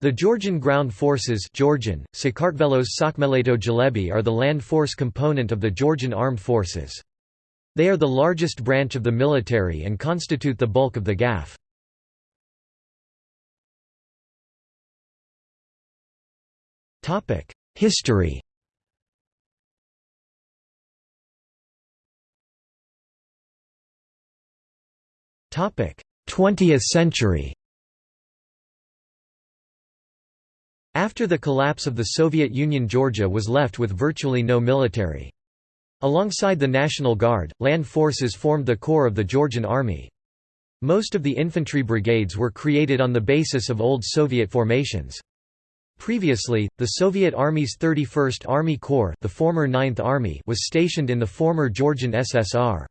The Georgian Ground Forces Georgian, Sakartvelos Sakmeleto Jalebi are the land force component of the Georgian Armed Forces. They are the largest branch of the military and constitute the bulk of the GAF. History 20th century After the collapse of the Soviet Union Georgia was left with virtually no military. Alongside the National Guard, land forces formed the core of the Georgian Army. Most of the infantry brigades were created on the basis of old Soviet formations. Previously, the Soviet Army's 31st Army Corps the former 9th Army was stationed in the former Georgian SSR.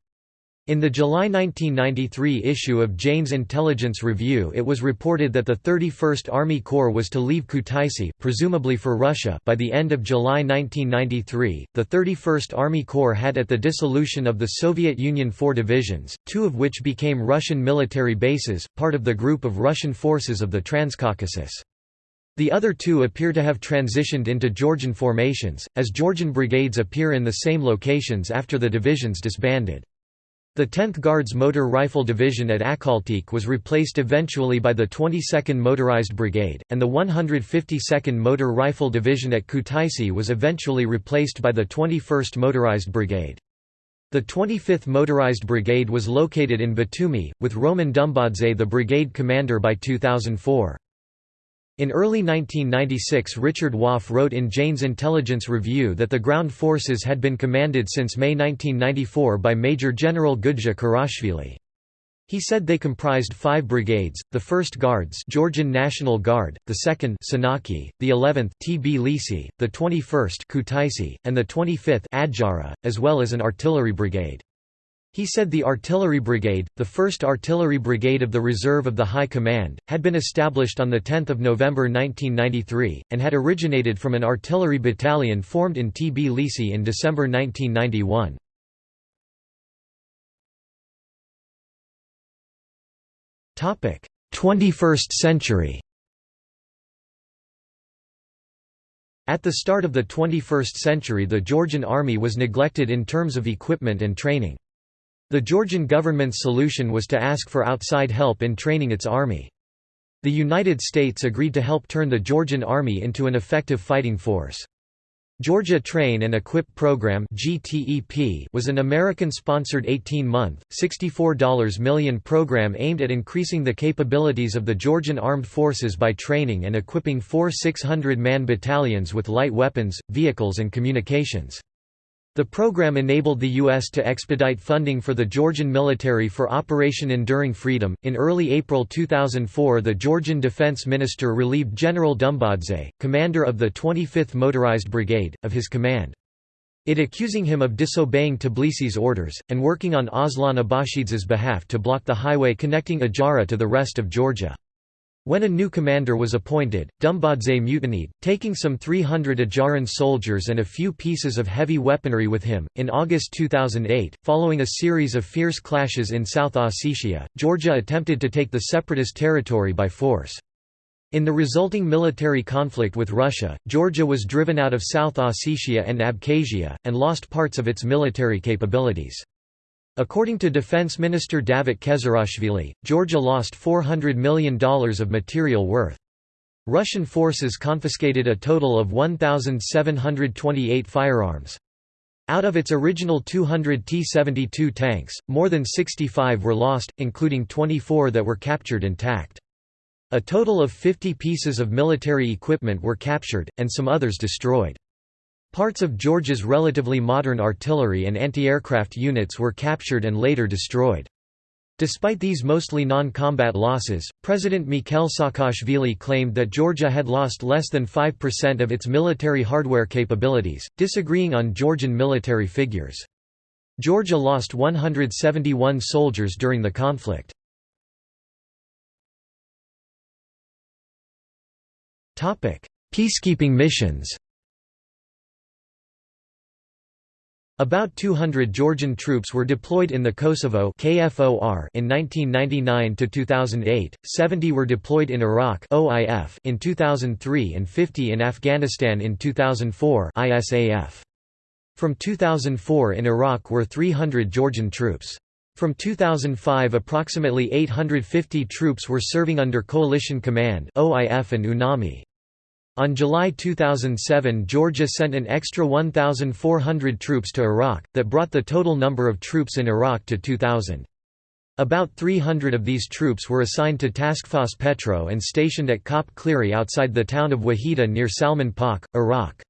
In the July 1993 issue of Jane's Intelligence Review it was reported that the 31st Army Corps was to leave Kutaisi presumably for Russia by the end of July 1993. The 31st Army Corps had at the dissolution of the Soviet Union four divisions, two of which became Russian military bases, part of the group of Russian forces of the Transcaucasus. The other two appear to have transitioned into Georgian formations, as Georgian brigades appear in the same locations after the divisions disbanded. The 10th Guards Motor Rifle Division at Akhaltsikhe was replaced eventually by the 22nd Motorized Brigade, and the 152nd Motor Rifle Division at Kutaisi was eventually replaced by the 21st Motorized Brigade. The 25th Motorized Brigade was located in Batumi, with Roman Dumbadze the brigade commander by 2004. In early 1996 Richard Woff wrote in Jane's Intelligence Review that the ground forces had been commanded since May 1994 by Major General Gudja Kurashvili. He said they comprised five brigades, the 1st Guards Georgian National Guard, the 2nd Senaki, the 11th Tbilisi, the 21st Kutaisi, and the 25th Adjara, as well as an artillery brigade. He said the Artillery Brigade, the 1st Artillery Brigade of the Reserve of the High Command, had been established on 10 November 1993, and had originated from an artillery battalion formed in T.B. Tbilisi in December 1991. Topic: 21st century. At the start of the 21st century the Georgian army was neglected in terms of equipment and training. The Georgian government's solution was to ask for outside help in training its army. The United States agreed to help turn the Georgian army into an effective fighting force. Georgia Train and Equip Program was an American-sponsored 18-month, $64 million program aimed at increasing the capabilities of the Georgian Armed Forces by training and equipping four 600-man battalions with light weapons, vehicles and communications. The program enabled the U.S. to expedite funding for the Georgian military for Operation Enduring Freedom. In early April 2004, the Georgian defense minister relieved General Dumbadze, commander of the 25th Motorized Brigade, of his command. It accusing him of disobeying Tbilisi's orders, and working on Aslan Abashidze's behalf to block the highway connecting Adjara to the rest of Georgia. When a new commander was appointed, Dumbadze mutinied, taking some 300 Adjaran soldiers and a few pieces of heavy weaponry with him. In August 2008, following a series of fierce clashes in South Ossetia, Georgia attempted to take the separatist territory by force. In the resulting military conflict with Russia, Georgia was driven out of South Ossetia and Abkhazia, and lost parts of its military capabilities. According to Defense Minister Davit Kezerashvili, Georgia lost $400 million of material worth. Russian forces confiscated a total of 1,728 firearms. Out of its original 200 T-72 tanks, more than 65 were lost, including 24 that were captured intact. A total of 50 pieces of military equipment were captured, and some others destroyed. Parts of Georgia's relatively modern artillery and anti-aircraft units were captured and later destroyed. Despite these mostly non-combat losses, President Mikhail Saakashvili claimed that Georgia had lost less than 5% of its military hardware capabilities, disagreeing on Georgian military figures. Georgia lost 171 soldiers during the conflict. Peacekeeping missions About 200 Georgian troops were deployed in the Kosovo KFOR in 1999 to 2008, 70 were deployed in Iraq OIF in 2003 and 50 in Afghanistan in 2004 ISAF. From 2004 in Iraq were 300 Georgian troops. From 2005 approximately 850 troops were serving under Coalition Command OIF and UNAMI. On July 2007 Georgia sent an extra 1,400 troops to Iraq, that brought the total number of troops in Iraq to 2,000. About 300 of these troops were assigned to Taskforce Petro and stationed at COP Cleary outside the town of Wahida near Salman Pak, Iraq.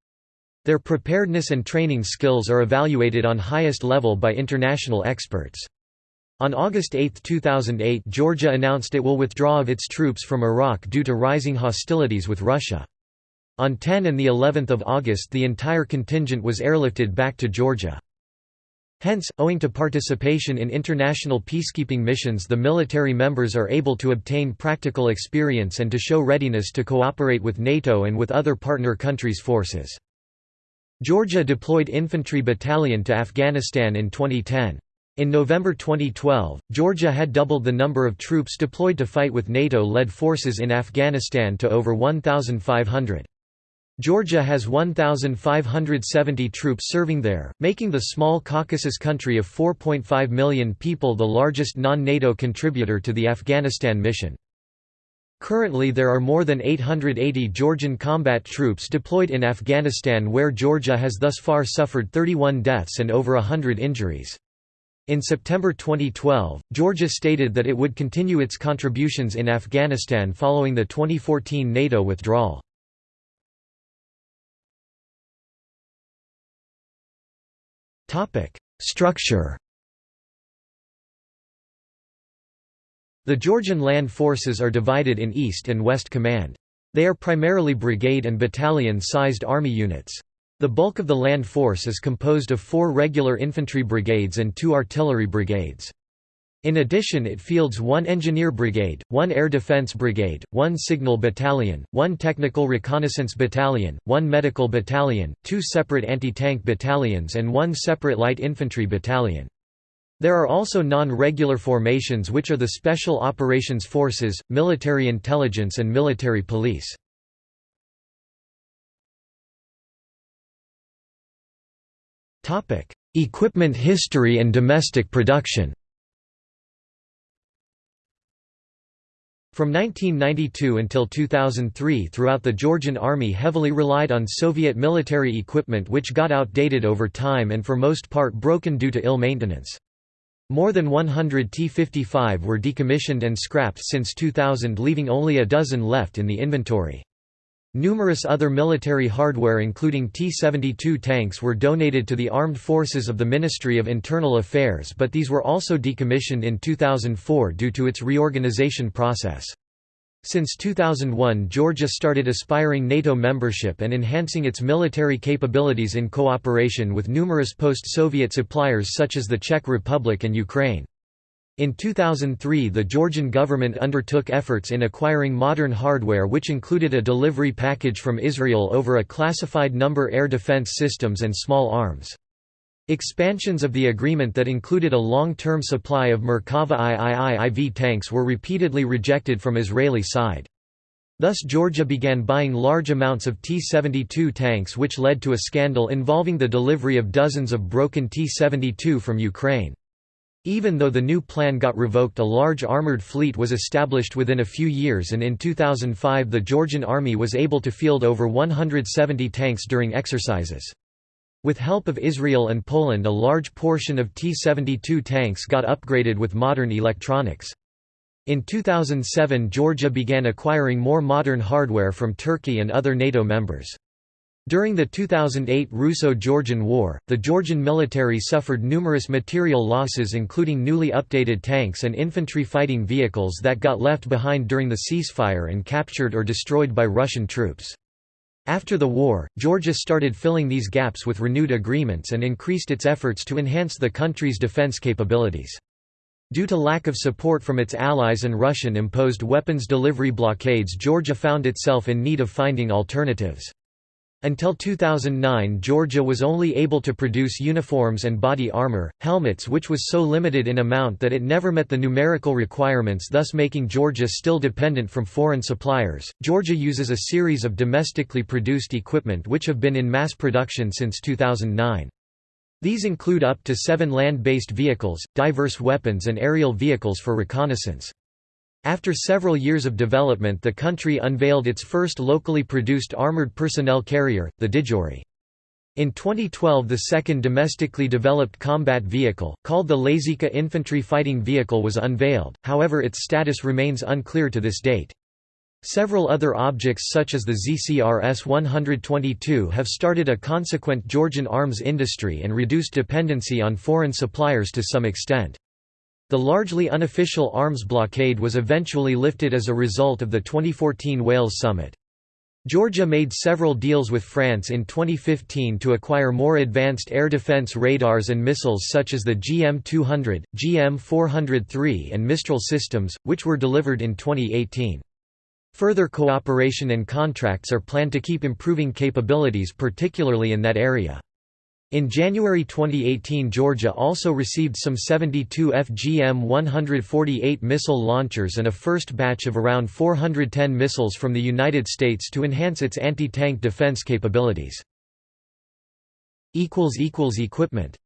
Their preparedness and training skills are evaluated on highest level by international experts. On August 8, 2008 Georgia announced it will withdraw of its troops from Iraq due to rising hostilities with Russia. On 10 and the 11th of August the entire contingent was airlifted back to Georgia. Hence, owing to participation in international peacekeeping missions the military members are able to obtain practical experience and to show readiness to cooperate with NATO and with other partner countries' forces. Georgia deployed infantry battalion to Afghanistan in 2010. In November 2012, Georgia had doubled the number of troops deployed to fight with NATO-led forces in Afghanistan to over 1,500. Georgia has 1,570 troops serving there, making the small Caucasus country of 4.5 million people the largest non-NATO contributor to the Afghanistan mission. Currently there are more than 880 Georgian combat troops deployed in Afghanistan where Georgia has thus far suffered 31 deaths and over hundred injuries. In September 2012, Georgia stated that it would continue its contributions in Afghanistan following the 2014 NATO withdrawal. Structure The Georgian land forces are divided in East and West Command. They are primarily brigade and battalion-sized army units. The bulk of the land force is composed of four regular infantry brigades and two artillery brigades. In addition it fields one engineer brigade, one air defense brigade, one signal battalion, one technical reconnaissance battalion, one medical battalion, two separate anti-tank battalions and one separate light infantry battalion. There are also non-regular formations which are the Special Operations Forces, Military Intelligence and Military Police. Equipment history and domestic production From 1992 until 2003 throughout the Georgian army heavily relied on Soviet military equipment which got outdated over time and for most part broken due to ill maintenance. More than 100 T-55 were decommissioned and scrapped since 2000 leaving only a dozen left in the inventory. Numerous other military hardware including T-72 tanks were donated to the armed forces of the Ministry of Internal Affairs but these were also decommissioned in 2004 due to its reorganization process. Since 2001 Georgia started aspiring NATO membership and enhancing its military capabilities in cooperation with numerous post-Soviet suppliers such as the Czech Republic and Ukraine. In 2003 the Georgian government undertook efforts in acquiring modern hardware which included a delivery package from Israel over a classified number air defense systems and small arms. Expansions of the agreement that included a long-term supply of Merkava IIIV tanks were repeatedly rejected from Israeli side. Thus Georgia began buying large amounts of T-72 tanks which led to a scandal involving the delivery of dozens of broken T-72 from Ukraine. Even though the new plan got revoked a large armoured fleet was established within a few years and in 2005 the Georgian army was able to field over 170 tanks during exercises. With help of Israel and Poland a large portion of T-72 tanks got upgraded with modern electronics. In 2007 Georgia began acquiring more modern hardware from Turkey and other NATO members. During the 2008 Russo-Georgian War, the Georgian military suffered numerous material losses including newly updated tanks and infantry fighting vehicles that got left behind during the ceasefire and captured or destroyed by Russian troops. After the war, Georgia started filling these gaps with renewed agreements and increased its efforts to enhance the country's defense capabilities. Due to lack of support from its allies and Russian-imposed weapons delivery blockades Georgia found itself in need of finding alternatives. Until 2009 Georgia was only able to produce uniforms and body armor, helmets which was so limited in amount that it never met the numerical requirements thus making Georgia still dependent from foreign suppliers. Georgia uses a series of domestically produced equipment which have been in mass production since 2009. These include up to seven land-based vehicles, diverse weapons and aerial vehicles for reconnaissance. After several years of development the country unveiled its first locally produced armored personnel carrier, the Didgori. In 2012 the second domestically developed combat vehicle, called the Lazika Infantry Fighting Vehicle was unveiled, however its status remains unclear to this date. Several other objects such as the ZCRS-122 have started a consequent Georgian arms industry and reduced dependency on foreign suppliers to some extent. The largely unofficial arms blockade was eventually lifted as a result of the 2014 Wales summit. Georgia made several deals with France in 2015 to acquire more advanced air defense radars and missiles such as the GM-200, GM-403 and Mistral systems, which were delivered in 2018. Further cooperation and contracts are planned to keep improving capabilities particularly in that area. In January 2018 Georgia also received some 72 FGM-148 missile launchers and a first batch of around 410 missiles from the United States to enhance its anti-tank defense capabilities. Equipment